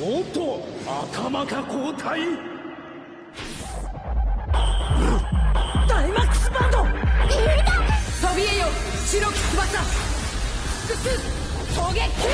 おっと頭か交代。ダイマックスバンド。飛びえよ白き翼。複数撃。